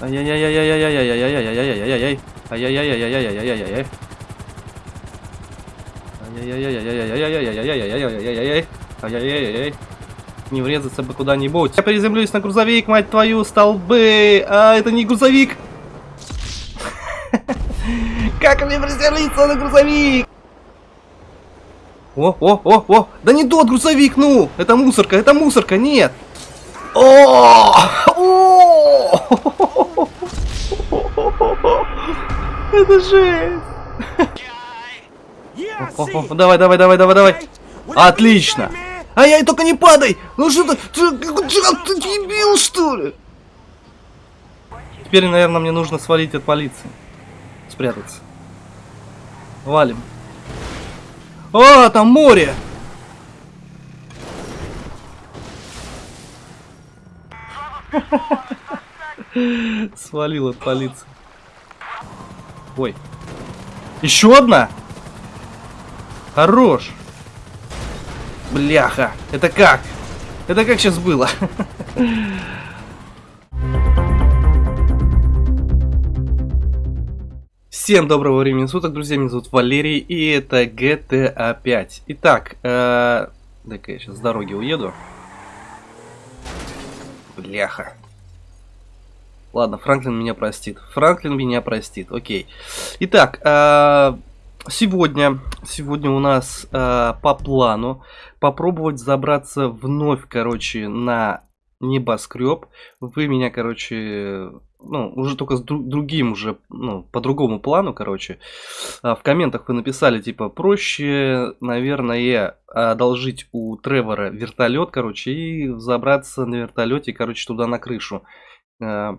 Ай-яй-яй-яй-яй-яй-яй-яй-яй-яй-яй-яй-яй. Ай-яй-яй-яй-яй-яй-яй-яй-яй. Ай-яй-яй-яй-яй-яй-яй-яй-яй-яй-яй-яй. Ай-яй-яй-яй. Не врезаться бы куда-нибудь. Я приземлюсь на грузовик, мать твою, столбы. А, это не грузовик. Как мне приземлиться на грузовик? О, о, о, о! Да не тот грузовик, ну! Это мусорка, это мусорка, нет! О! Это жесть! Давай, давай, давай, давай, давай! Отлично! Ай-яй, только не падай! Ну что ты, ты, ты, ты дебил, что ли? Теперь, наверное, мне нужно свалить от полиции. Спрятаться. Валим. А, там море! Свалил от полиции. Ой. Еще одна? Хорош. Бляха. Это как? Это как сейчас было? Всем доброго времени суток, друзья, меня зовут Валерий, и это GTA 5. Итак, э, дай-ка я сейчас с дороги уеду. Бляха. Ладно, Франклин меня простит. Франклин меня простит, окей. Итак, э, сегодня, сегодня у нас э, по плану попробовать забраться вновь, короче, на небоскреб. Вы меня, короче, ну, уже только с друг, другим уже, ну, по другому плану, короче. А, в комментах вы написали, типа, проще, наверное, одолжить у Тревора вертолет, короче, и забраться на вертолете, короче, туда на крышу. А,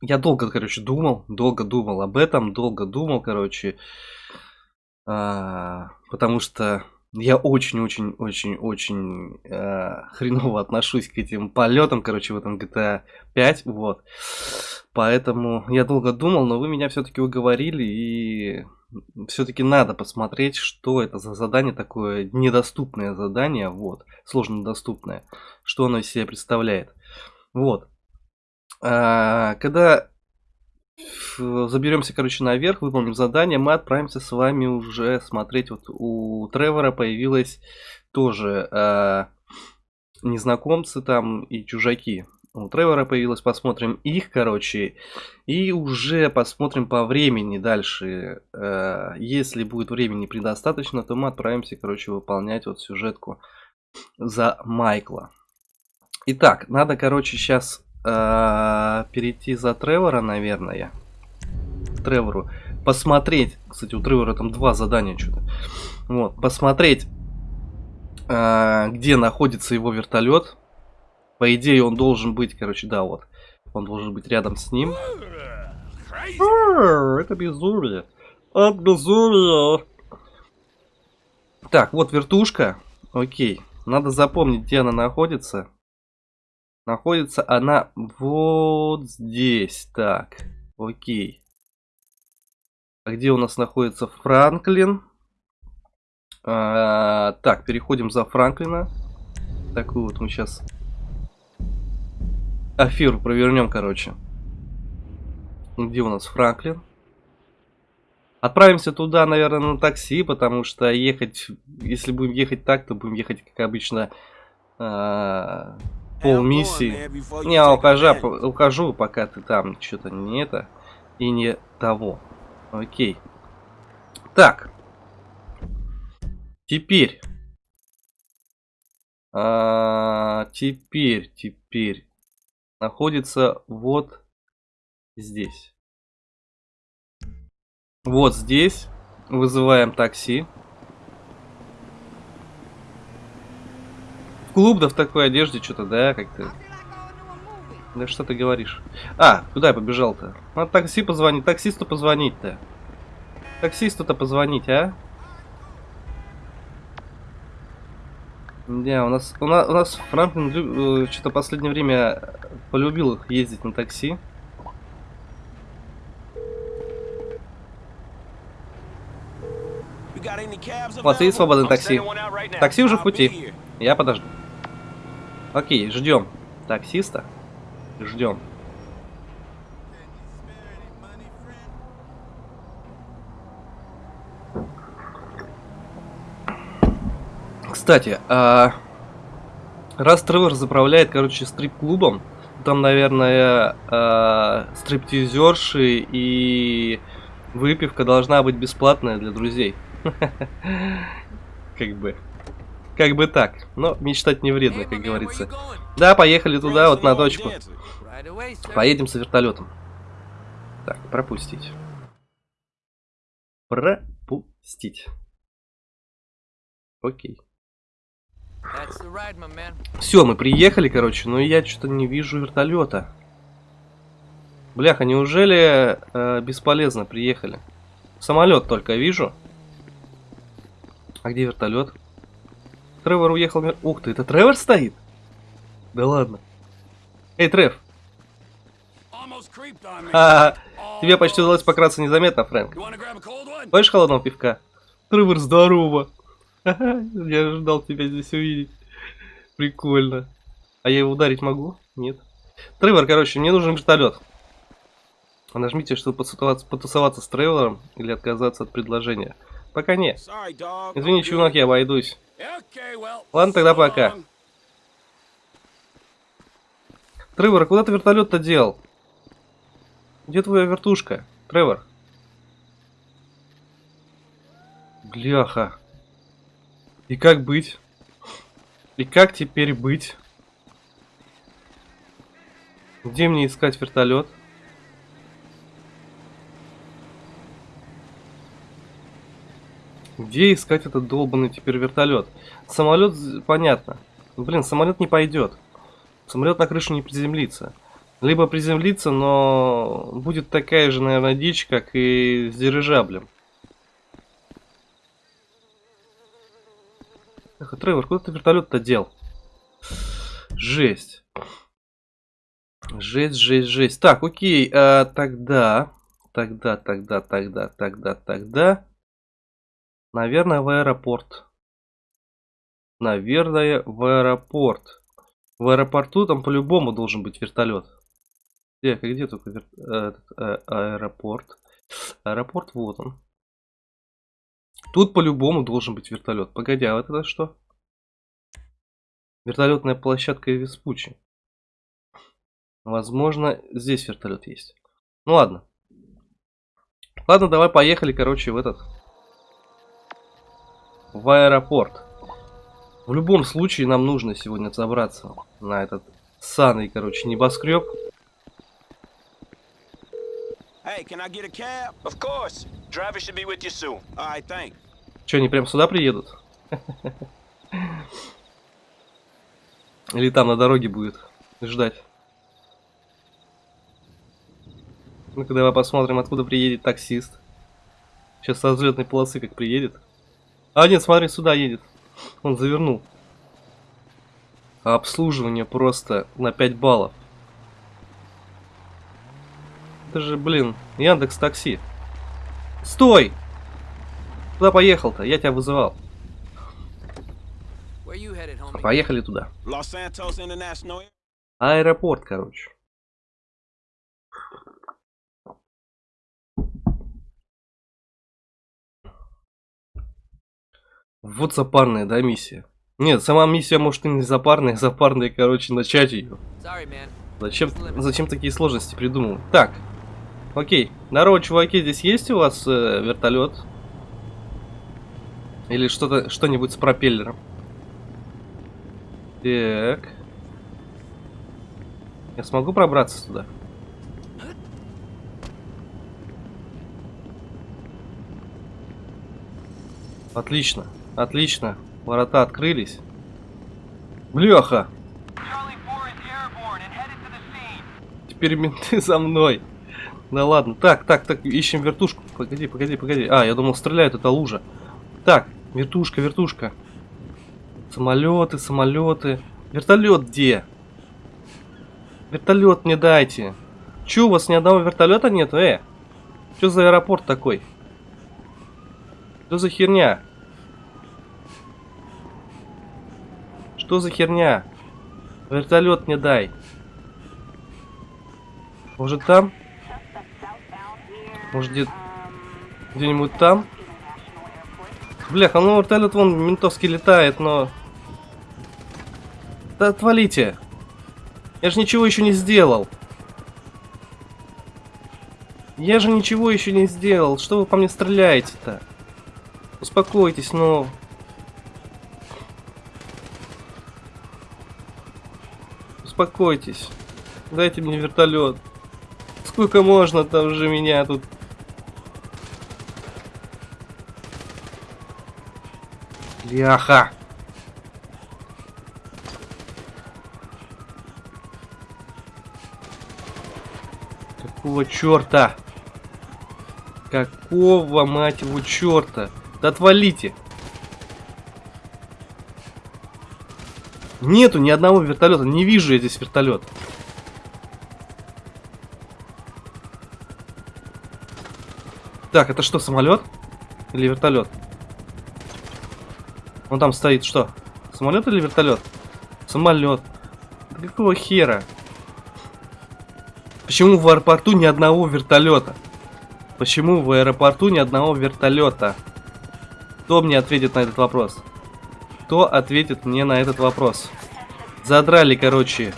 я долго, короче, думал, долго думал об этом, долго думал, короче, а, потому что я очень-очень-очень-очень э, хреново отношусь к этим полетам, короче, в этом GTA 5, вот. Поэтому я долго думал, но вы меня все-таки уговорили, и все-таки надо посмотреть, что это за задание такое, недоступное задание, вот, сложно доступное, что оно из себя представляет. Вот. А, когда заберемся, короче, наверх, выполним задание, мы отправимся с вами уже смотреть. Вот у Тревора появилась тоже э, незнакомцы там и чужаки. У Тревора появилось, посмотрим их, короче, и уже посмотрим по времени дальше. Э, если будет времени предостаточно, то мы отправимся, короче, выполнять вот сюжетку за Майкла. Итак, надо, короче, сейчас э, перейти за Тревора, наверное. Тревору. Посмотреть. Кстати, у Тревора там два задания что-то. Вот, посмотреть, э, где находится его вертолет. По идее, он должен быть, короче, да, вот. Он должен быть рядом с ним. Это безумие. Это безумие. Так, вот вертушка. Окей. Надо запомнить, где она находится. Находится она вот здесь. Так, окей. А где у нас находится Франклин? А, так, переходим за Франклина. Такую вот мы сейчас аферу провернем, короче. Где у нас Франклин? Отправимся туда, наверное, на такси, потому что ехать, если будем ехать так, то будем ехать, как обычно, а, пол миссии. Не, а ухожу, ухожу, пока ты там что-то не это и не того. Окей. Так. Теперь. А, теперь, теперь. Находится вот здесь. Вот здесь. Вызываем такси. Клуб, да в такой одежде что-то, да, как-то. Да что ты говоришь? А, куда я побежал-то? Надо такси позвонить, таксисту позвонить-то. Таксисту-то позвонить, а? Да, у нас, у нас, у нас Франклин э, что-то последнее время полюбил ездить на такси. Вот есть свободное такси. Такси уже в пути. Я подожду. Окей, ждем таксиста. Ждем. Кстати, а... раз Тревор заправляет, короче, стрип-клубом, там, наверное, э, стриптизерши и выпивка должна быть бесплатная для друзей. Как бы. Как бы так. Но мечтать не вредно, как говорится. Да, поехали туда, вот на точку. Поедем с вертолетом. Так, пропустить. Пропустить. Окей. Все, мы приехали, короче, но я что-то не вижу вертолета. Бляха, неужели э, бесполезно приехали? Самолет только вижу. А где вертолет? Тревор уехал... Ух ты, это Тревор стоит? Да ладно. Эй, Трев. А, тебе почти удалось пократься незаметно, Фрэнк. Хочешь холодного пивка? Тревор, здорово. Я ждал тебя здесь увидеть. Прикольно. А я его ударить могу? Нет. Тревор, короче, мне нужен вертолет. Нажмите, чтобы потусоваться, потусоваться с Тревором или отказаться от предложения. Пока нет. Извини, чувак, я обойдусь. Ладно, тогда пока. Тревор, куда ты вертолет-то делал? Где твоя вертушка? Тревор. Бляха. И как быть? И как теперь быть? Где мне искать вертолет? Где искать этот долбанный теперь вертолет? Самолет, понятно. Блин, самолет не пойдет. Самолет на крышу не приземлится. Либо приземлится, но будет такая же, наверное, дичь, как и с дирижаблем. Эх, Тревор, куда ты вертолет-то дел? Жесть. Жесть, жесть, жесть. Так, окей, а, тогда, тогда, тогда, тогда, тогда, тогда. Наверное, в аэропорт. Наверное, в аэропорт. В аэропорту там по-любому должен быть вертолет. Где, где только вер... этот, а, аэропорт? Аэропорт, вот он. Тут по-любому должен быть вертолет. Погоди, а вот это что? Вертолетная площадка Веспучи. Возможно, здесь вертолет есть. Ну ладно. Ладно, давай поехали, короче, в этот. В аэропорт. В любом случае нам нужно сегодня забраться на этот саный, короче, небоскреб. Hey, can I get a cab? Of course. Driver should be with you soon. All right, thanks. Че, они прям сюда приедут? Или там на дороге будет ждать? Ну-ка давай посмотрим, откуда приедет таксист. Сейчас со взлетной полосы как приедет. А, нет, смотри, сюда едет. Он завернул. А обслуживание просто на 5 баллов. Это же, блин, Яндекс Такси. Стой! Куда поехал-то? Я тебя вызывал. Поехали туда. Аэропорт, короче. Вот запарная, да, миссия? Нет, сама миссия может и не запарная, запарная, короче, начать ее. Зачем, зачем такие сложности придумал? Так, окей. Здорово, чуваки, здесь есть у вас э, вертолет? Или что-то, что-нибудь с пропеллером? Так. Я смогу пробраться туда? Отлично, отлично. Ворота открылись. Бляха! Теперь менты за мной. Да ладно. Так, так, так, ищем вертушку. Погоди, погоди, погоди. А, я думал, стреляют, это лужа. Так, вертушка, вертушка. Самолеты, самолеты. Вертолет где? Вертолет мне дайте. Че, у вас ни одного вертолета нет? Э, что за аэропорт такой? Что за херня? Что за херня? Вертолет мне дай. Может там? Может где... Где-нибудь там? Бляха, ну вертолет вон ментовский летает, но Да отвалите. Я же ничего еще не сделал. Я же ничего еще не сделал. Что вы по мне стреляете-то? Успокойтесь, но... Успокойтесь. Дайте мне вертолет. Сколько можно там уже меня тут... Ляха! Какого черта? Какого, мать его, черта? Да отвалите! Нету ни одного вертолета. Не вижу я здесь вертолет. Так, это что, самолет? Или вертолет? Он там стоит, что? Самолет или вертолет? Самолет. Какого хера? Почему в аэропорту ни одного вертолета? Почему в аэропорту ни одного вертолета? Кто мне ответит на этот вопрос? Кто ответит мне на этот вопрос? Задрали, короче.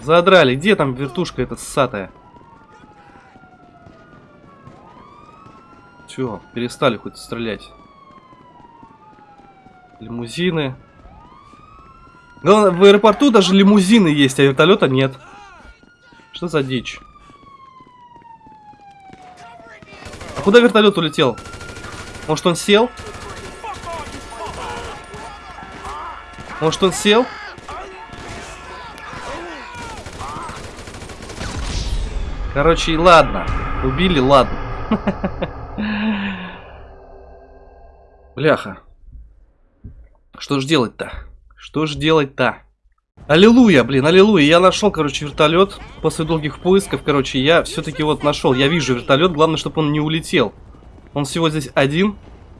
Задрали. Где там вертушка эта ссатая? Все, перестали хоть стрелять. Лимузины. Главное, в аэропорту даже лимузины есть, а вертолета нет. Что за дичь? А куда вертолет улетел? Может он сел? Может он сел? Короче, ладно. Убили, ладно. Бляха. Что ж делать-то? Что ж делать-то? Аллилуйя, блин, аллилуйя. Я нашел, короче, вертолет. После долгих поисков, короче, я все-таки вот нашел. Я вижу вертолет. Главное, чтобы он не улетел. Он всего здесь один.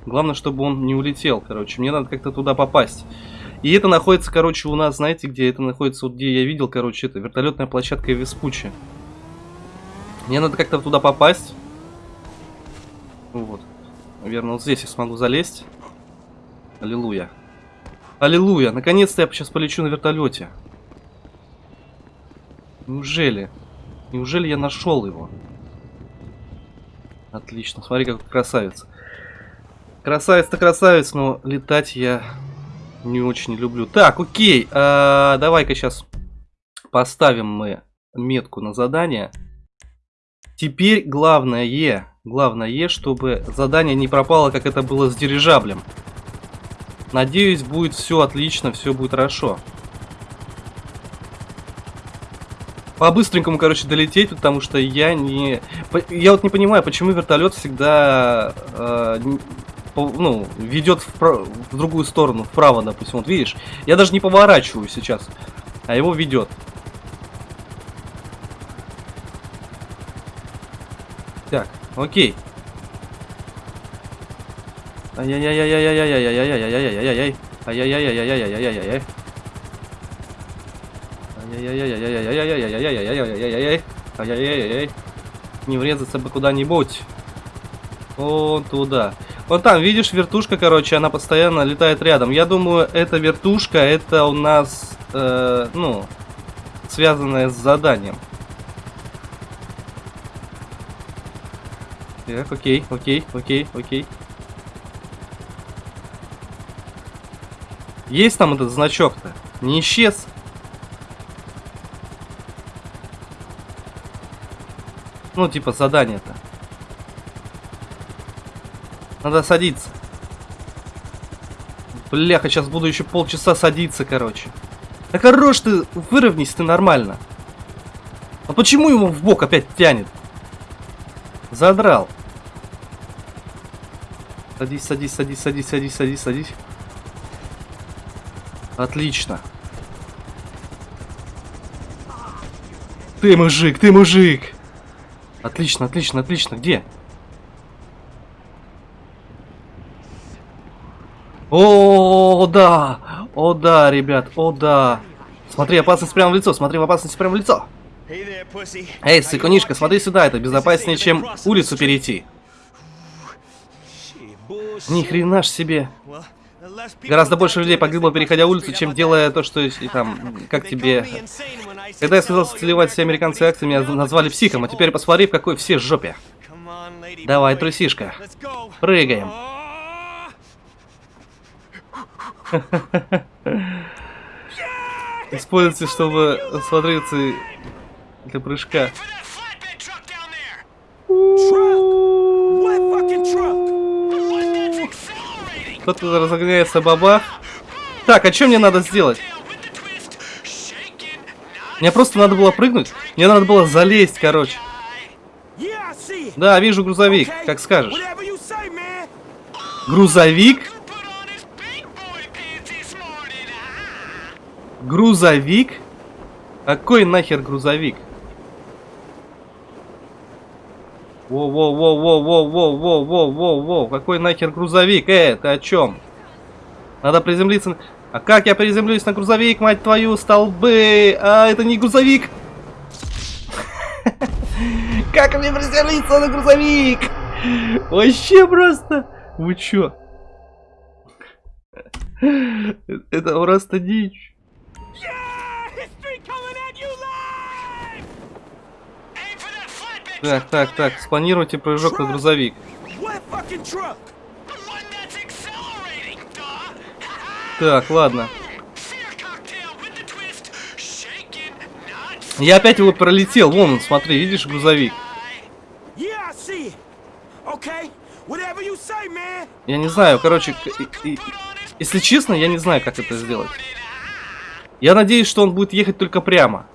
Главное, чтобы он не улетел, короче. Мне надо как-то туда попасть. И это находится, короче, у нас, знаете, где это находится? Вот где я видел, короче, это вертолетная площадка Веспучи. Мне надо как-то туда попасть. Вот. Наверное, вот здесь я смогу залезть. Аллилуйя. Аллилуйя. Наконец-то я сейчас полечу на вертолете. Неужели? Неужели я нашел его? Отлично. Смотри, какой красавец. Красавец-то красавец, но летать я не очень люблю. Так, окей. А, Давай-ка сейчас поставим мы метку на задание. Теперь главное, главное, чтобы задание не пропало, как это было с дирижаблем. Надеюсь, будет все отлично, все будет хорошо. По-быстренькому, короче, долететь, потому что я не... Я вот не понимаю, почему вертолет всегда, э, ну, ведет в, в другую сторону, вправо, допустим. Вот видишь, я даже не поворачиваю сейчас, а его ведет. Так, окей. Ай-яй-яй-яй-яй-яй-яй-яй-яй-яй-яй-яй-яй-яй. Ай-яй-яй-яй-яй-яй-яй-яй-яй. Ай-яй-яй-яй-яй-яй-яй-яй-яй-яй-яй-яй. Ай-яй-яй-яй. Не врезаться бы куда-нибудь. Вон туда. Вот там, видишь, вертушка, короче, она постоянно летает рядом. Я думаю, эта вертушка, это у нас, э, ну, связанная с заданием. Так, окей, окей, окей, окей. Есть там этот значок-то? Не исчез? Ну, типа задание-то. Надо садиться. Бляха, сейчас буду еще полчаса садиться, короче. Да хорош ты, выровнись ты нормально. А почему его в бок опять тянет? Задрал. Садись, садись, садись, садись, садись, садись, садись. Отлично. Ты мужик, ты мужик. Отлично, отлично, отлично. Где? О, да! О, да, ребят, о, да. Смотри, опасность прямо в лицо, смотри, опасность прямо в лицо. Эй, сыкунишка, смотри сюда, это безопаснее, чем улицу перейти. Ни хрена ж себе. Гораздо больше людей погибло, переходя улицу, чем делая то, что и там, как тебе... Когда я сказал целевать все американцы акции, меня назвали психом, а теперь посмотри, в какой все жопе. Давай, трусишка. Прыгаем. Используйте, чтобы смотреться для прыжка. Кто-то разогняется бабах. Так, а что мне надо сделать? Мне просто надо было прыгнуть. Мне надо было залезть, короче. Да, вижу грузовик, как скажешь. Грузовик? Грузовик? Какой нахер грузовик? Воу-воу-воу-воу-воу-воу-воу-воу-воу-воу. Какой нахер грузовик? Э, ты о чем? Надо приземлиться... А как я приземлюсь на грузовик, мать твою, столбы? А, это не грузовик. Как мне приземлиться на грузовик? Вообще просто. Вы чё? Это просто дичь. Так, так, так, спланируйте прыжок на грузовик. Так, ладно. Я опять его пролетел. Вон он, смотри, видишь грузовик? Я не знаю, короче, если честно, я не знаю, как это сделать. Я надеюсь, что он будет ехать только прямо.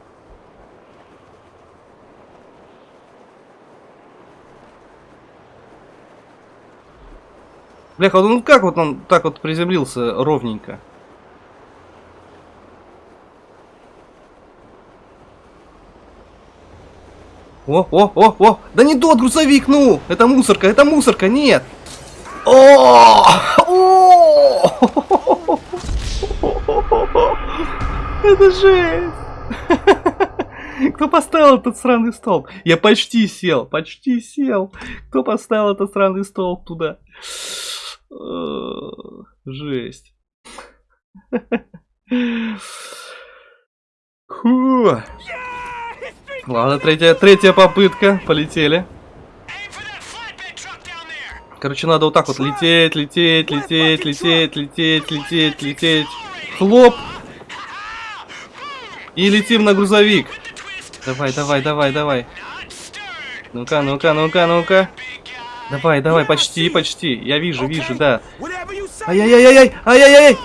Бляха, ну как вот он так вот приземлился ровненько? О, о, о, о! Да не тот грузовик, ну! Это мусорка, это мусорка, нет! О! Это жесть! Кто поставил этот сраный столб? Я почти сел, почти сел. Кто поставил этот сраный столб туда? Жесть. Фу. Ладно, третья, третья попытка. Полетели. Короче, надо вот так вот лететь, лететь, лететь, лететь, лететь, лететь, лететь. Хлоп. И летим на грузовик. Давай, давай, давай, давай. Ну-ка, ну-ка, ну-ка, ну-ка. Давай, давай, почти, почти. Я вижу, вижу, да. Ай-яй-яй-яй, ай-яй-яй.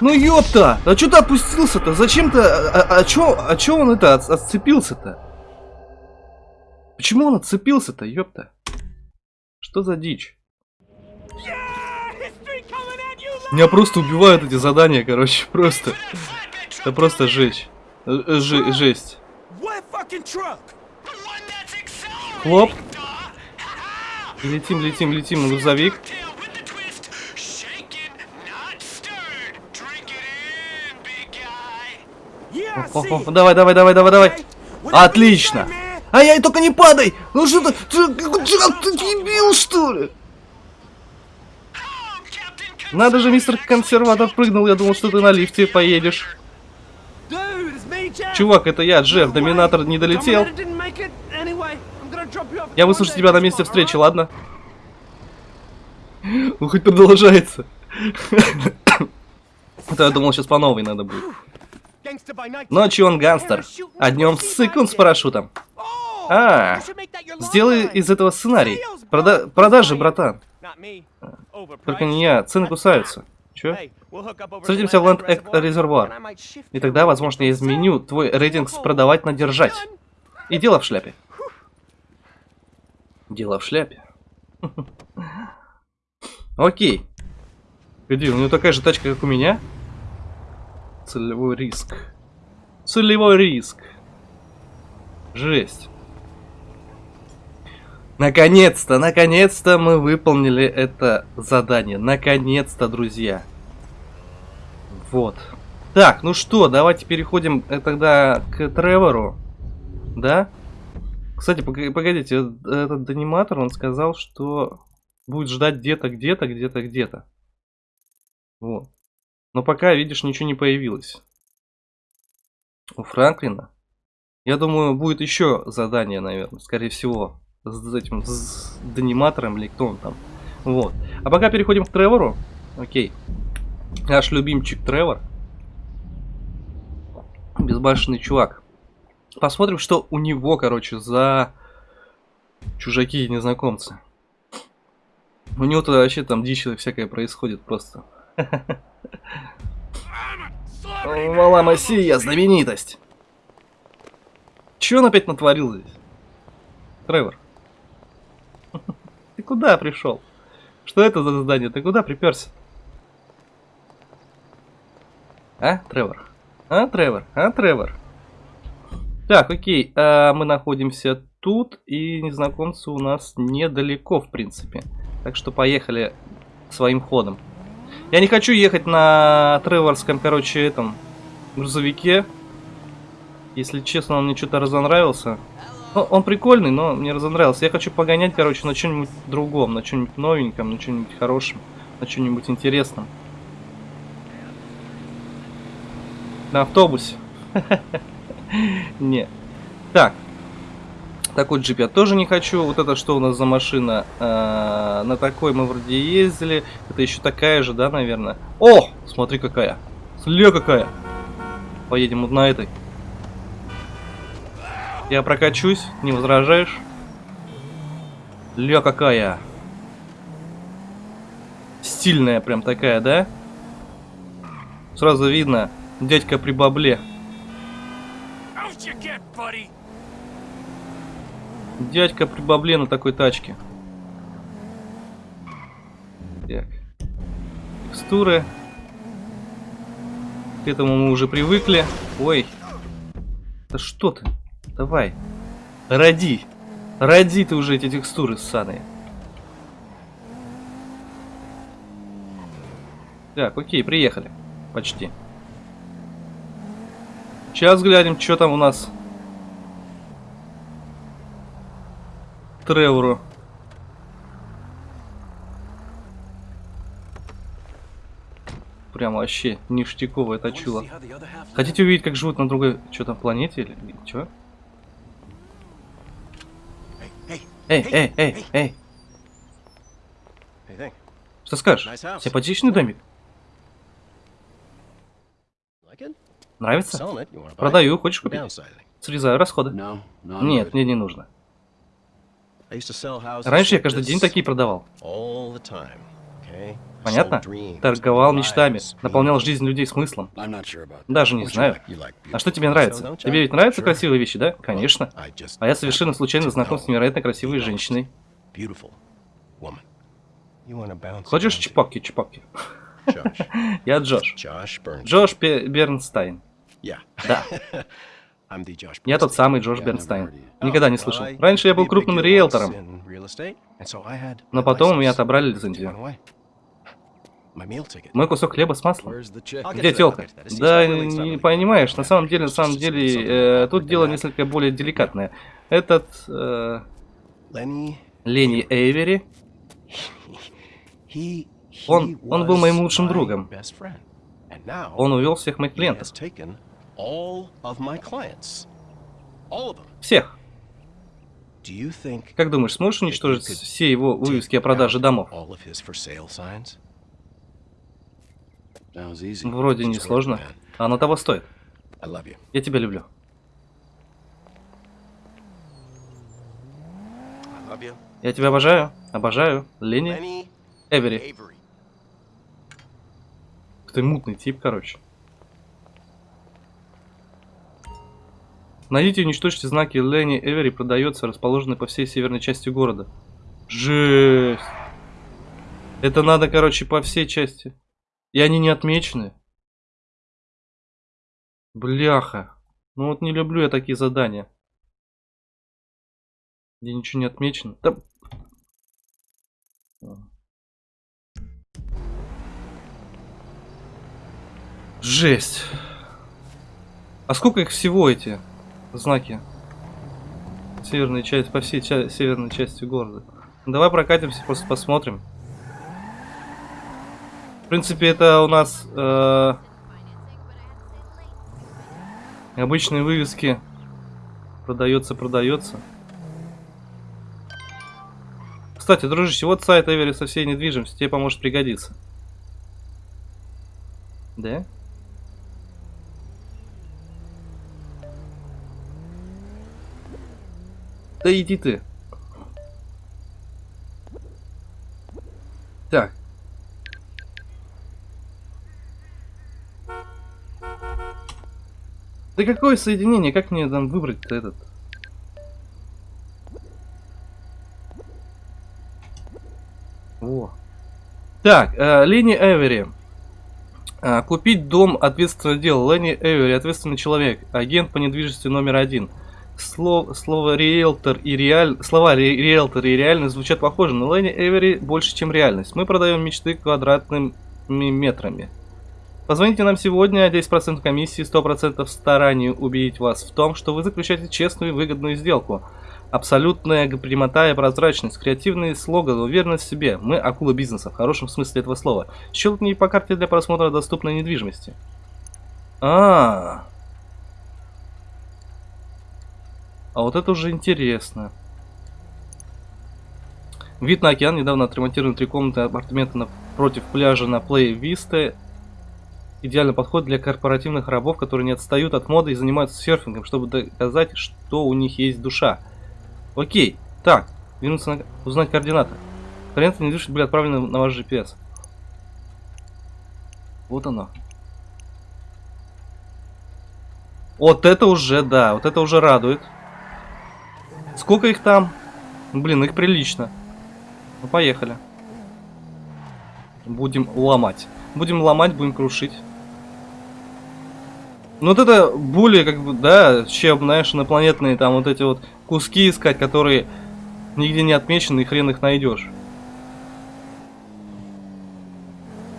Ну ёпта, а что ты опустился-то? Зачем ты, а, а, а чё, а чё он это от, отцепился-то? Почему он отцепился-то, ёпта? Что за дичь? Меня просто убивают эти задания, короче, просто. Это просто жесть. Ж жесть. Хлоп. Летим, летим, летим на грузовик. О, о, о, давай, давай, давай, давай, давай. Отлично. Ай-яй, только не падай. Ну что ты, ты, ты дебил, что ли? Надо же, мистер консерватор прыгнул, я думал, что ты на лифте поедешь. Чувак, это я, Джефф, доминатор не долетел. Я выслушаю тебя на месте встречи, ладно? Ну, хоть продолжается. Это я думал, сейчас по новой надо будет. Ночью он гангстер, а днем сыкун с парашютом. А, сделай из этого сценарий. Прода продажи, братан. Только не я, цены кусаются. Чё? Встретимся в Land Act Reservoir. И тогда, возможно, я изменю твой рейтинг с продавать на держать. И дело в шляпе. Дело в шляпе. Окей. Где, у него такая же тачка, как у меня? Целевой риск. Целевой риск. Жесть. Наконец-то, наконец-то мы выполнили это задание. Наконец-то, друзья. Вот. Так, ну что, давайте переходим э, тогда к Тревору. Да? Кстати, погодите, этот аниматор, он сказал, что будет ждать где-то, где-то, где-то, где-то. Вот. Но пока, видишь, ничего не появилось. У Франклина. Я думаю, будет еще задание, наверное, скорее всего. С этим, с дониматором или кто он там. Вот. А пока переходим к Тревору. Окей. Наш любимчик Тревор. Безбашенный чувак. Посмотрим, что у него, короче, за чужаки и незнакомцы. У него тут вообще там дичь всякое происходит просто. Мала Масия, знаменитость. Че он опять натворил здесь? Тревор. Ты куда пришел? Что это за задание? Ты куда приперся? А, Тревор? А, Тревор? А, Тревор? Так, окей, а мы находимся тут, и незнакомцы у нас недалеко, в принципе. Так что поехали своим ходом. Я не хочу ехать на Треворском, короче, этом грузовике. Если честно, он мне что-то разонравился. Ну, он прикольный, но мне разонравился. Я хочу погонять, короче, на чем-нибудь другом, на чем-нибудь новеньком, на чем-нибудь хорошем, на чем-нибудь интересном. На автобусе. Не. Так. Такой джип я тоже не хочу. Вот это что у нас за машина? А, на такой мы вроде ездили. Это еще такая же, да, наверное? О! Смотри какая. Сля какая. Поедем вот на этой. Я прокачусь, не возражаешь? Ля какая. Стильная прям такая, да? Сразу видно, дядька при бабле. Дядька при бабле на такой тачке. Так. Текстуры. К этому мы уже привыкли. Ой. Да что ты? Давай. Роди. Роди ты уже эти текстуры ссаные. Так, окей, приехали. Почти. Сейчас глянем, что там у нас Тревору. Прям вообще ништяковое точило. Хотите увидеть, как живут на другой что там планете или что? Эй, эй, эй, эй. Что скажешь? Симпатичный домик? Нравится? Продаю, хочешь купить? Срезаю расходы. Нет, мне не нужно. Раньше я каждый день такие продавал. Понятно? Торговал мечтами, наполнял жизнь людей смыслом. Даже не знаю. А что тебе нравится? Тебе ведь нравятся красивые вещи, да? Конечно. А я совершенно случайно знаком с невероятно красивой женщиной. Хочешь чипаки-чипаки? Я Джош. Джош Бернстайн. Да. Я тот самый Джош Бернстайн. Никогда не слышал. Раньше я был крупным риэлтором. Но потом у меня отобрали лицензию. Мой кусок хлеба с маслом. Где телка? Да, не понимаешь, на самом деле, на самом деле, э, тут дело несколько более деликатное. Этот... Э, Ленни Эйвери, он, он был моим лучшим другом. Он увел всех моих клиентов. Всех. Как думаешь, сможешь уничтожить все его вывески о продаже домов? Вроде не сложно. А оно того стоит. Я тебя люблю. Я тебя обожаю. Обожаю. Лени. Эвери. Ты мутный тип, короче. Найдите и уничтожьте знаки Ленни Эвери продается, расположенные по всей северной части города. Жесть. Это надо, короче, по всей части. И они не отмечены. Бляха. Ну вот не люблю я такие задания. Где ничего не отмечено. Да... Жесть. А сколько их всего эти? Знаки. Северная часть, по всей ча северной части города. Давай прокатимся, просто посмотрим. В принципе, это у нас э, обычные вывески. Продается, продается. Кстати, дружище, вот сайт Эвери со всей недвижимостью. Тебе поможет пригодиться. Да? Да иди ты. Так. Да какое соединение? Как мне там выбрать-то этот? Во. Так, э, Лени Эвери. Э, купить дом ответственное дело. Лени Эвери, ответственный человек. Агент по недвижимости номер один. Слов, слово риэлтор и реаль... Слова риэлтор и реальность звучат похоже, но Лени Эвери больше, чем реальность. Мы продаем мечты квадратными метрами. Позвоните нам сегодня, 10% комиссии, 100% стараний убедить вас в том, что вы заключаете честную и выгодную сделку. Абсолютная прямота и прозрачность, креативный слоган, уверенность в себе. Мы акула бизнеса, в хорошем смысле этого слова. Щелкни по карте для просмотра доступной недвижимости. А, -а, -а. А вот это уже интересно. Вид на океан. Недавно отремонтированы три комнаты апартаменты напротив пляжа на Плей Висте. Идеальный подход для корпоративных рабов, которые не отстают от моды и занимаются серфингом, чтобы доказать, что у них есть душа. Окей. Так. Вернуться на... Узнать координаты. Координаты недвижимости были отправлены на ваш GPS. Вот оно. Вот это уже, да, вот это уже радует. Сколько их там? Блин, их прилично. Ну, поехали. Будем ломать. Будем ломать, будем крушить. Ну вот это более, как бы, да, чем, знаешь, инопланетные там вот эти вот куски искать, которые нигде не отмечены, и хрен их найдешь.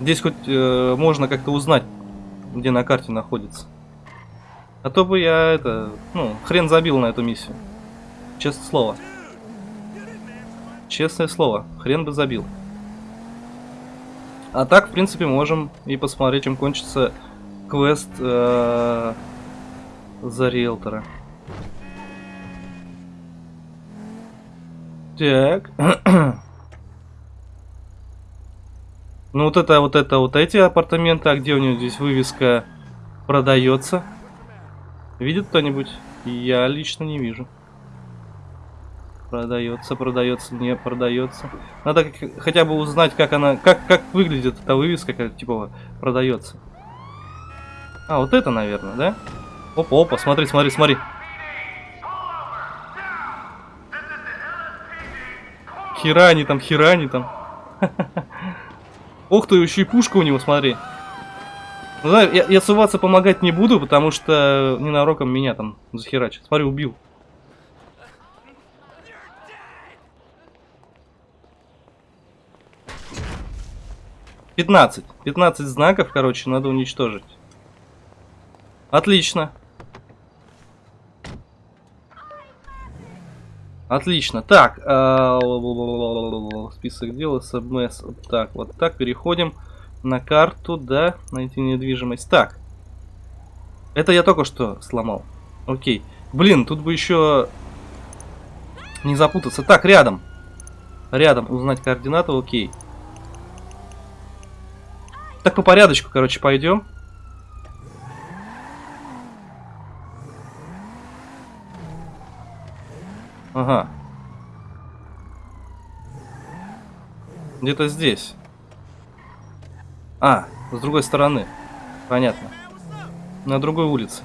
Здесь хоть э, можно как-то узнать, где на карте находится. А то бы я это, ну, хрен забил на эту миссию. Честное слово. Честное слово. Хрен бы забил. А так, в принципе, можем и посмотреть, чем кончится квест э, за риэлтора. Так. ну вот это, вот это, вот эти апартаменты. А где у него здесь вывеска продается? Видит кто-нибудь? Я лично не вижу. Продается, продается, не продается. Надо хотя бы узнать, как она, как, как выглядит эта вывеска, как типа продается. А, вот это, наверное, да? Опа, опа, смотри, смотри, смотри. Херани там, херани там. Ох ты, еще и пушка у него, смотри. Ну, да, я, я суваться помогать не буду, потому что ненароком меня там захерачит. Смотри, убил. 15. 15 знаков, короче, надо уничтожить. Отлично. Отлично. Так, э, список дел, СМС. Так, вот так, переходим на карту, да, найти недвижимость. Так. Это я только что сломал. Окей. Блин, тут бы еще не запутаться. Так, рядом. Рядом узнать координаты, окей. Так по порядочку, короче, пойдем. Ага. Где-то здесь. А, с другой стороны. Понятно. На другой улице.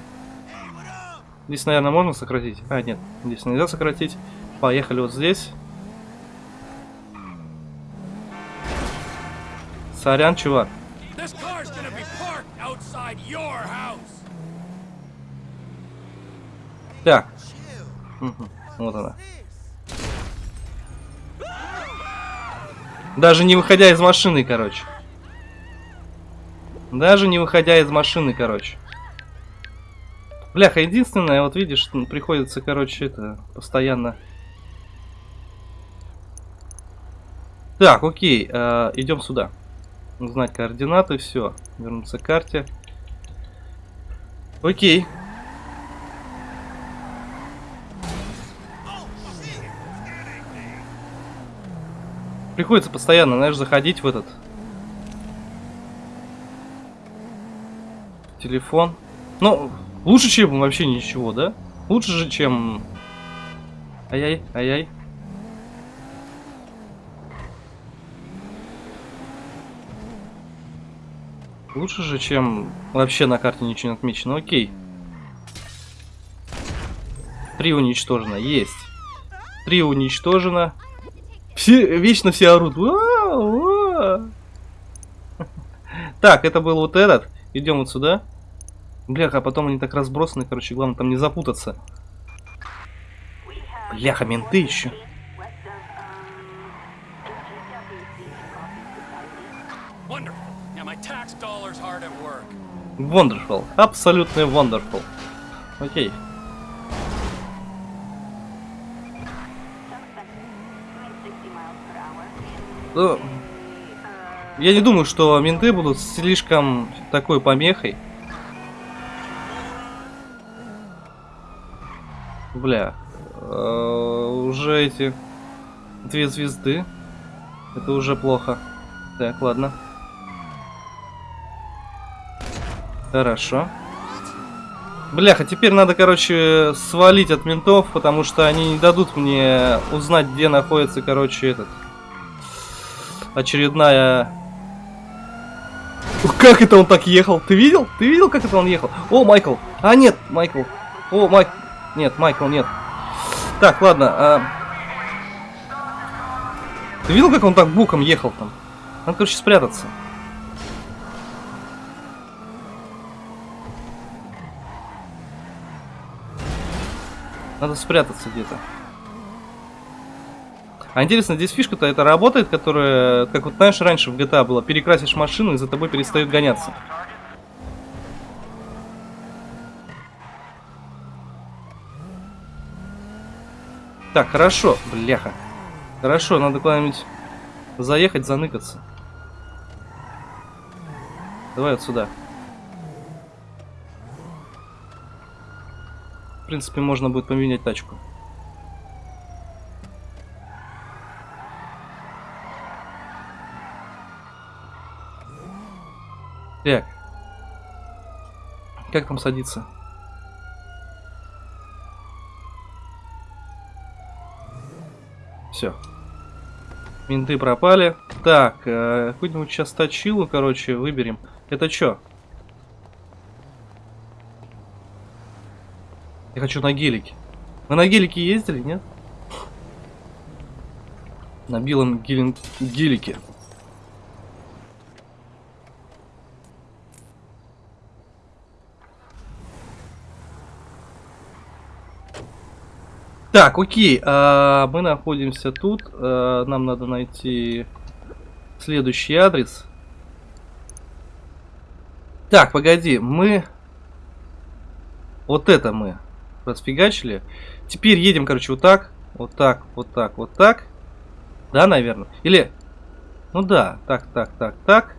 Здесь, наверное, можно сократить? А, нет, здесь нельзя сократить. Поехали вот здесь. Сорян, чувак. Вот она. Даже не выходя из машины, короче. Даже не выходя из машины, короче. Бляха, единственное, вот видишь, приходится, короче, это, постоянно Так, окей, э, идем сюда. Узнать координаты, все. Вернуться к карте. Окей. Приходится постоянно, знаешь, заходить в этот телефон. Ну, лучше, чем вообще ничего, да? Лучше же, чем... Ай-яй, ай-яй. Лучше же, чем вообще на карте ничего не отмечено. Окей. Три уничтожено. Есть. Три уничтожено. Все, вечно все орут. Так, это был вот этот. Идем вот сюда. Бляха, а потом они так разбросаны, короче, главное там не запутаться. Бляха, менты еще. Wonderful. Абсолютно wonderful. Окей. Ну, я не думаю, что менты будут слишком такой помехой. Бля. Э, уже эти две звезды. Это уже плохо. Так, ладно. Хорошо. Бляха, теперь надо, короче, свалить от ментов, потому что они не дадут мне узнать, где находится, короче, этот... Очередная... Как это он так ехал? Ты видел? Ты видел, как это он ехал? О, Майкл! А, нет, Майкл. О, Майк... Нет, Майкл, нет. Так, ладно. А... Ты видел, как он так буком ехал там? Надо, короче, спрятаться. Надо спрятаться где-то. А интересно, здесь фишка-то это работает, которая, как вот знаешь, раньше в GTA было, перекрасишь машину и за тобой перестают гоняться. Так, хорошо, бляха. Хорошо, надо куда-нибудь заехать, заныкаться. Давай вот сюда. В принципе, можно будет поменять тачку. Так. Как там садиться? Все. Менты пропали. Так, э, какую-нибудь сейчас точилу, короче, выберем. Это что? Я хочу на гелике. Вы на гелике ездили, нет? На белом гелин... гелике. Так, окей, а, мы находимся тут. А, нам надо найти следующий адрес. Так, погоди, мы... Вот это мы расфигачили. Теперь едем, короче, вот так, вот так, вот так, вот так. Да, наверное? Или... Ну да, так, так, так, так.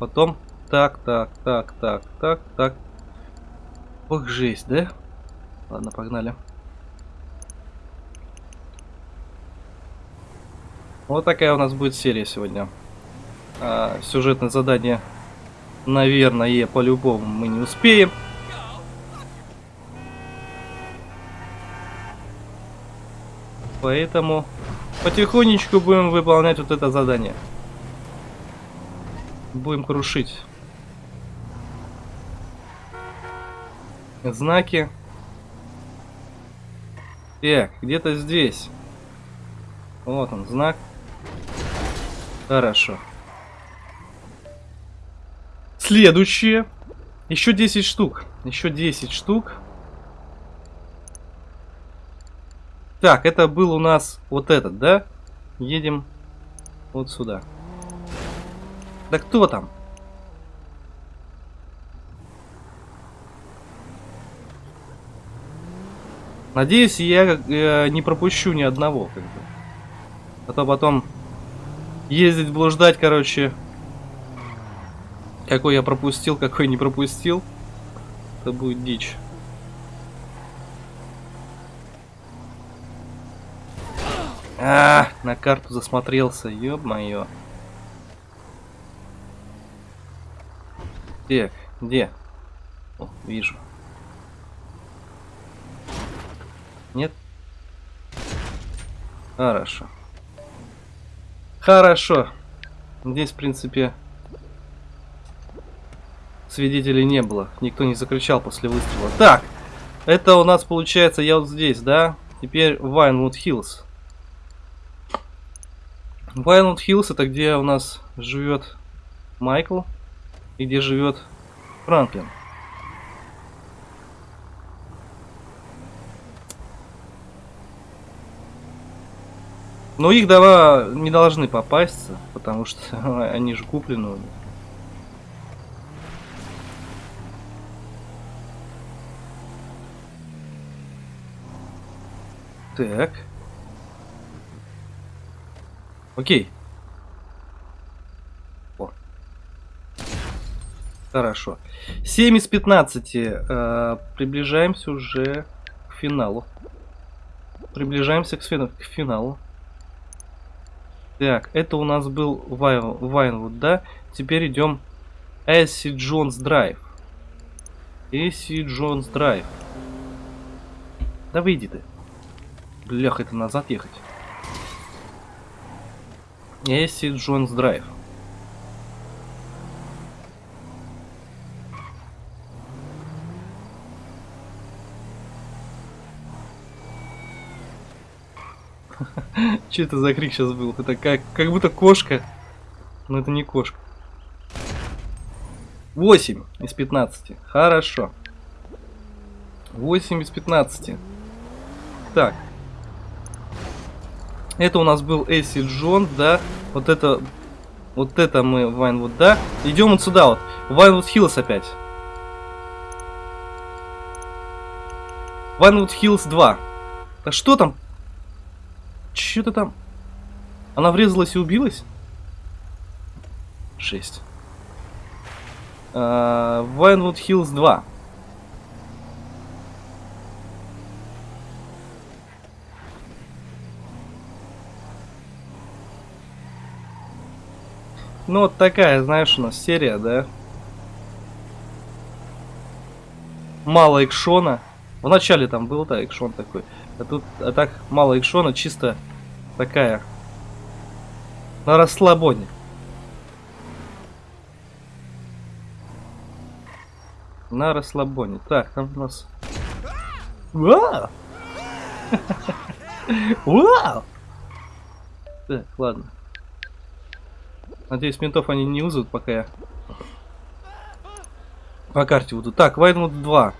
Потом так, так, так, так, так, так. Ох, жесть, да? Ладно, погнали. Вот такая у нас будет серия сегодня. А, сюжетное задание, наверное, по-любому мы не успеем. Поэтому потихонечку будем выполнять вот это задание. Будем крушить. Знаки. Так, где-то здесь. Вот он, знак. Хорошо. Следующее. Еще 10 штук. Еще 10 штук. Так, это был у нас вот этот, да? Едем вот сюда. Да кто там? Надеюсь, я э, не пропущу ни одного, как бы. А то потом ездить, блуждать, короче. Какой я пропустил, какой не пропустил. Это будет дичь. А, на карту засмотрелся, ёб-моё. Где? Где? О, вижу. Нет? Хорошо. Хорошо. Здесь, в принципе, свидетелей не было. Никто не закричал после выстрела. Так, это у нас получается, я вот здесь, да? Теперь Вайнвуд Хиллз. Вайнвуд Хиллз это где у нас живет Майкл и где живет Франклин. Но их дава не должны попасться, потому что они же куплены. Так. Окей. О. Хорошо. 7 из 15. Э, приближаемся уже к финалу. Приближаемся к, к финалу. Так, это у нас был Вайнвуд, да? Теперь идем Эсси Джонс Драйв. Эсси Джонс Драйв. Да выйди ты. Блях, это назад ехать. Эсси Джонс Драйв. Что это за крик сейчас был? Это как, как будто кошка. Но это не кошка. 8 из 15. Хорошо. 8 из 15. Так. Это у нас был Эсси Джон, да. Вот это... Вот это мы Vinewood, да. Идем вот сюда вот. Vinewood Hills опять. Vinewood Hills 2. Да что там? Что-то там... Она врезалась и убилась? 6. Вайнвуд Хиллз 2. Ну вот такая, знаешь, у нас серия, да? Мало экшона. В начале там был, да, экшон такой. А тут, а так, мало экшона, чисто такая на расслабоне. На расслабоне. Так, там у нас... Вау! Вау! Так, ладно. Надеюсь, ментов они не вызовут, пока я по карте буду. Так, Vinewood 2.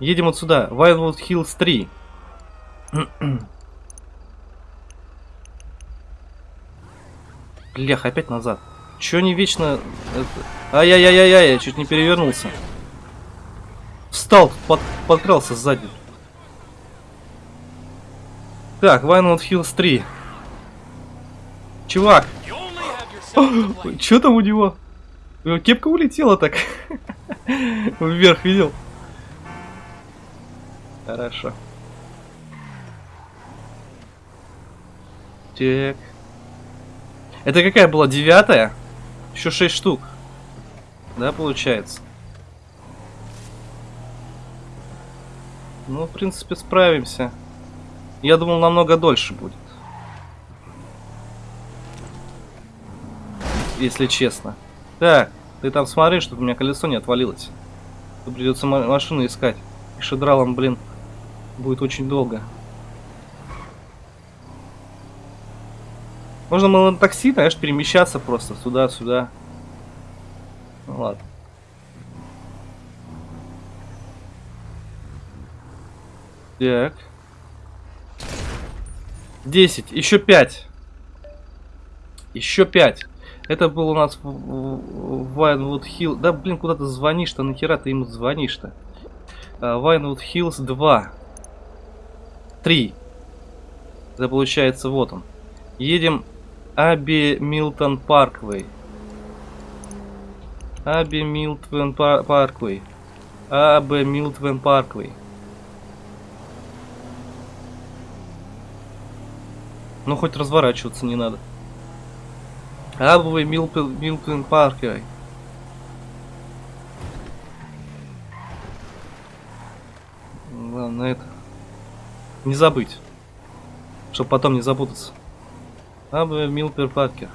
Едем вот сюда. Vinewood Hills 3. Блях, опять назад. Чё не вечно... Ай-яй-яй-яй, я чуть не перевернулся. Встал, под, подкрался сзади. Так, Vinewood Hills 3. Чувак! Чё там? У него кепка улетела так. Вверх видел? Хорошо. Так. Это какая была? Девятая? Еще шесть штук. Да, получается. Ну, в принципе, справимся. Я думал, намного дольше будет. Если честно. Так, ты там смотри, чтобы у меня колесо не отвалилось. Придется машину искать. И шедралом, блин, будет очень долго. Можно было на такси, знаешь, перемещаться просто сюда-сюда. Ну ладно. Так. 10. Еще 5. Еще 5. Это был у нас Вайнвуд Хилл. Да, блин, куда ты звонишь-то? Нахера ты ему звонишь-то? Vinewood Hills 2. 3. Это получается вот он. Едем Abe Milton Parkway. Abe Milton Parkway. Abe Milton Parkway. Ну, хоть разворачиваться не надо. Abe Milton Parkway. Главное это. Не забыть. Чтобы потом не запутаться. Абовый Милтон Паркер.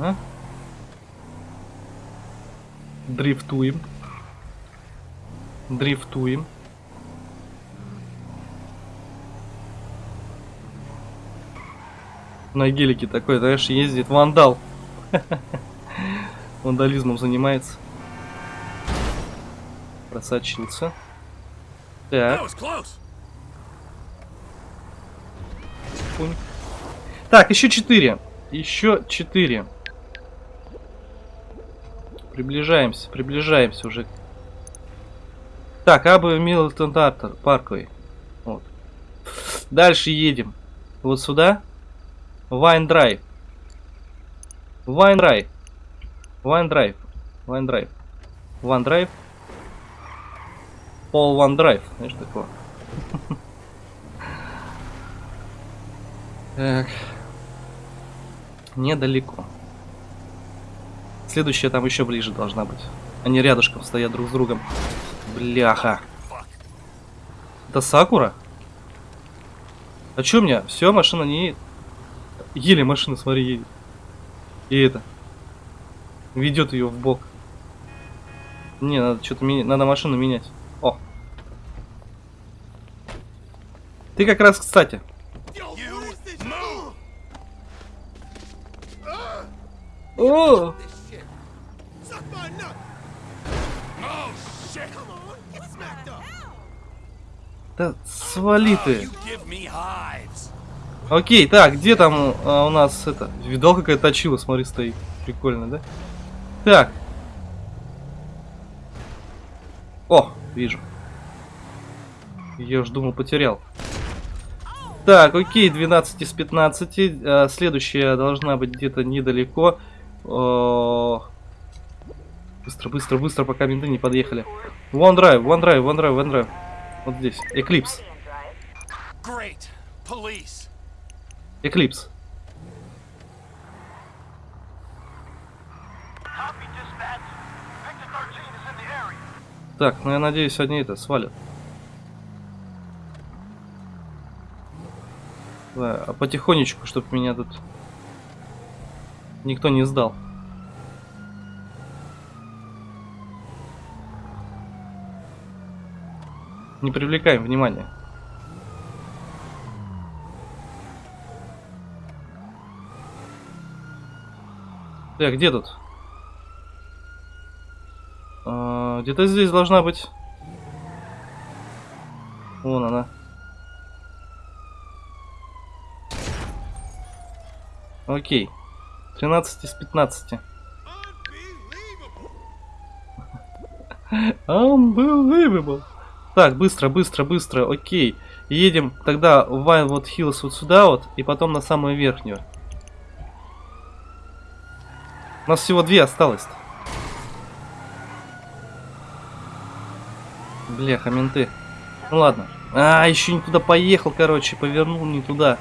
А? Дрифтуем. Дрифтуем. На гелике такой, знаешь, ездит вандал. Вандализмом занимается. Просочился. Так. Пунь. Так, еще четыре. Еще четыре. Приближаемся, приближаемся уже. Так, Абы Милтон Парковый. Вот. Дальше едем. Вот сюда. Вайн Драйв. Вайн Драйв. Вайн Драйв. Вайн Драйв. Ван Драйв. Пол Драйв. Знаешь такое? Так. Недалеко. Следующая там еще ближе должна быть. Они рядышком стоят друг с другом. Бляха. Это Сакура? А чё у меня? Все, машина не едет. Еле машина, смотри, едет. И это. Ведет ее в бок. Не, надо что-то менять. Надо машину менять. О. Ты как раз, кстати. О! Да свали ты. Окей, так, где там а, у нас это? Видал, какая точила, смотри, стоит. Прикольно, да? Так. О, вижу. Я уж думал, потерял. Так, окей, 12 из 15. А, следующая должна быть где-то недалеко. Быстро, быстро, быстро, пока менты не подъехали. OneDrive, OneDrive, OneDrive, OneDrive. Вот здесь. Эклипс. Эклипс. Так, ну я надеюсь, они это свалят. Да, а потихонечку, чтобы меня тут никто не сдал. Не привлекаем внимания. Так, где тут? Где-то здесь должна быть. Вон она. Окей. 13 из 15. Unbelievable. Так, быстро, быстро, быстро, окей. Едем тогда в Wildwood Hills вот сюда вот, и потом на самую верхнюю. У нас всего две осталось. -то. Бляха, менты. Ну ладно. А, еще не туда поехал, короче, повернул не туда.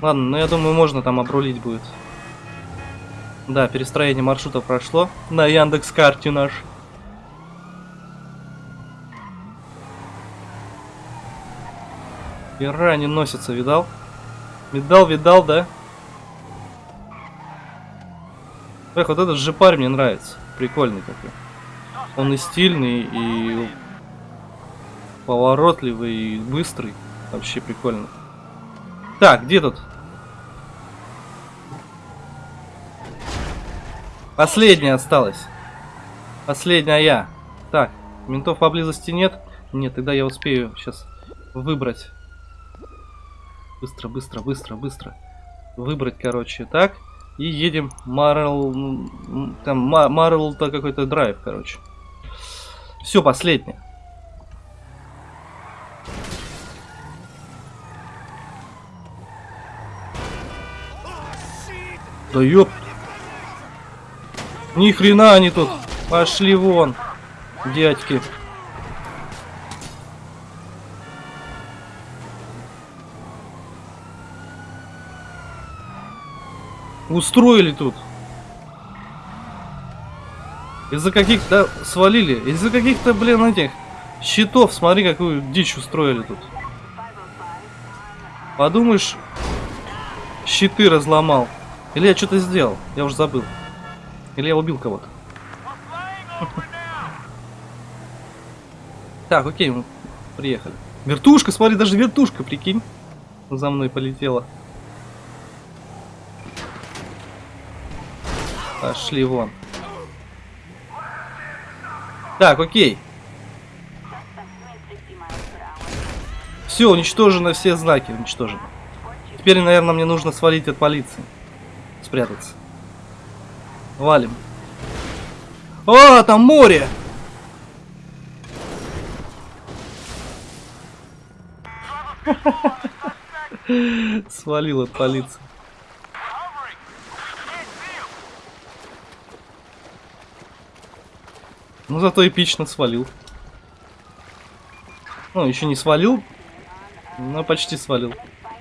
Ладно, ну я думаю, можно там обрулить будет. Да, перестроение маршрута прошло на Яндекс карте наш. Хера они носятся, видал? Видал, видал, да? Эх, вот этот жепарь мне нравится. Прикольный такой. Он и стильный, и поворотливый, и быстрый. Вообще прикольно. Так, где тут? Последняя осталась. Последняя. Так, ментов поблизости нет? Нет, тогда я успею сейчас выбрать. Быстро, быстро, быстро, быстро. Выбрать, короче, так. И едем Марл... Там Марл-то какой-то драйв, короче. Все, последнее. Да ёп. Ни хрена они тут. Пошли вон, дядьки. Устроили тут. Из-за каких-то... свалили. Из-за каких-то, блин, этих щитов. Смотри, какую дичь устроили тут. Подумаешь, щиты разломал. Или я что-то сделал. Я уже забыл. Или я убил кого-то. Так, окей, мы приехали. Вертушка, смотри, даже вертушка, прикинь. За мной полетела. Пошли вон. Так, окей. Все, уничтожено все знаки, уничтожены. Теперь, наверное, мне нужно свалить от полиции. Спрятаться. Валим. О, там море! Свалил от полиции. Ну зато эпично свалил. Ну, еще не свалил, но почти свалил.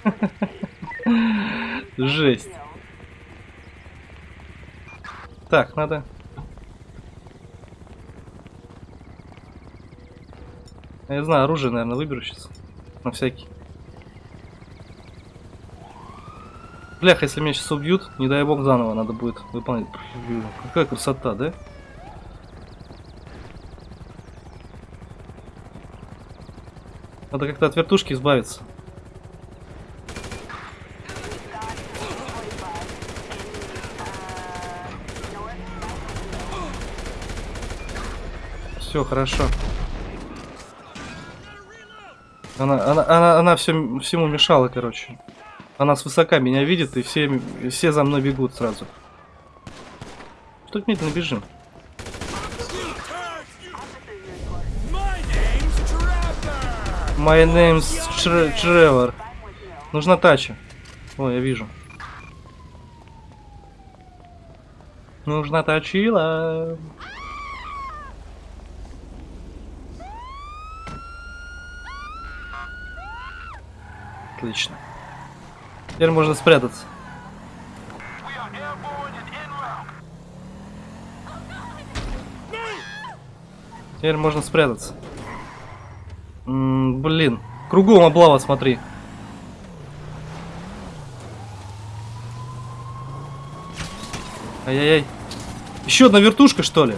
Жесть. Так, надо... Я знаю, оружие, наверное, выберу сейчас. На всякий. Блях, если меня сейчас убьют, не дай бог заново надо будет выполнять. Какая красота, да? Надо как-то от вертушки избавиться. Все хорошо. Она, она, она, она все, всему мешала, короче. Она свысока меня видит, и все, все за мной бегут сразу. Что медленно бежим? My name's Тревор. Нужна тача. О, я вижу. Нужна тачила. Отлично. Теперь можно спрятаться. Теперь можно спрятаться. М -м, блин. Кругом облава, смотри. Ай-яй-яй. Еще одна вертушка, что ли?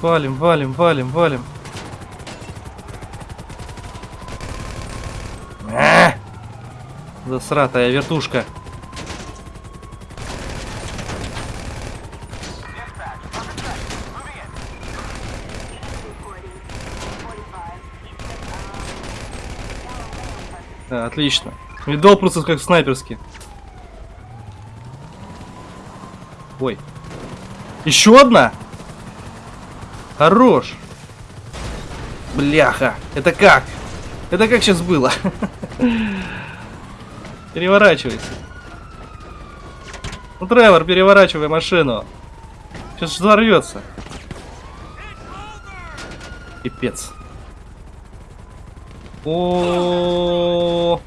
Валим, валим, валим, валим. А! Засратая вертушка. Отлично. Видал просто как снайперский. Ой. Еще одна? Хорош. Бляха. Это как? Это как сейчас было? Переворачивайся. Ну, Тревор, переворачивай машину. Сейчас взорвется. Пипец. О,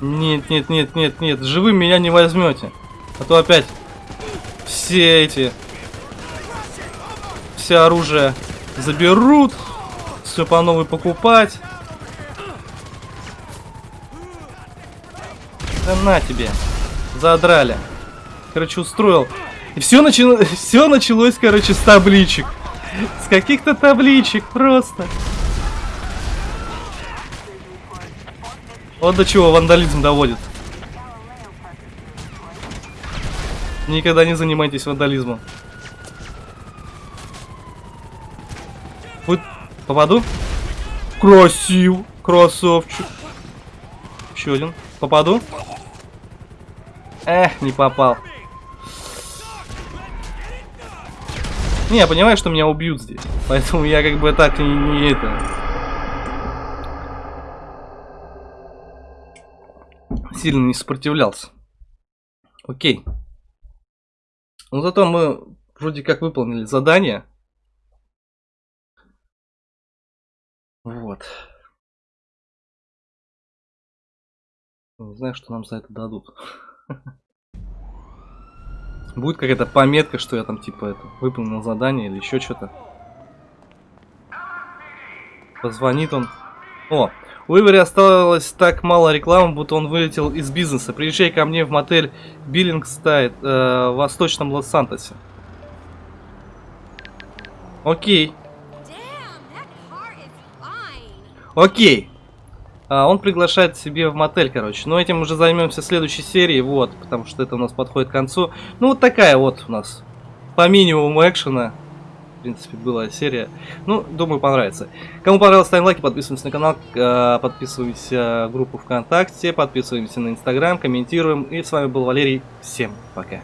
нет, нет, нет, нет, нет, живым меня не возьмете, а то опять все эти, все оружие заберут, все по новой покупать. Да на тебе, задрали. Короче, устроил. И все, начало, все началось, короче, с табличек. С каких-то табличек просто. Вот до чего вандализм доводит. Никогда не занимайтесь вандализмом. Будет... Попаду? Красив. Красавчик. Еще один. Попаду? Эх, не попал. Не, я понимаю, что меня убьют здесь. Поэтому я как бы так и не это... Сильно не сопротивлялся. Окей. Ну зато мы вроде как выполнили задание. Вот. Не знаю, что нам за это дадут. Будет какая-то пометка, что я там типа это выполнил задание или еще что-то. Позвонит он. О, у Ивери осталось так мало рекламы, будто он вылетел из бизнеса. Приезжай ко мне в мотель Биллингстайд э, в Восточном Лос-Сантосе. Окей. Окей. А, он приглашает себе в мотель, короче. Но этим уже займемся в следующей серии, вот, потому что это у нас подходит к концу. Ну, вот такая вот у нас по минимуму экшена. Принципе, была серия. Ну, думаю, понравится. Кому понравилось, ставим лайки, подписываемся на канал, а, подписываемся в группу ВКонтакте, подписываемся на Инстаграм, комментируем. И с вами был Валерий. Всем пока.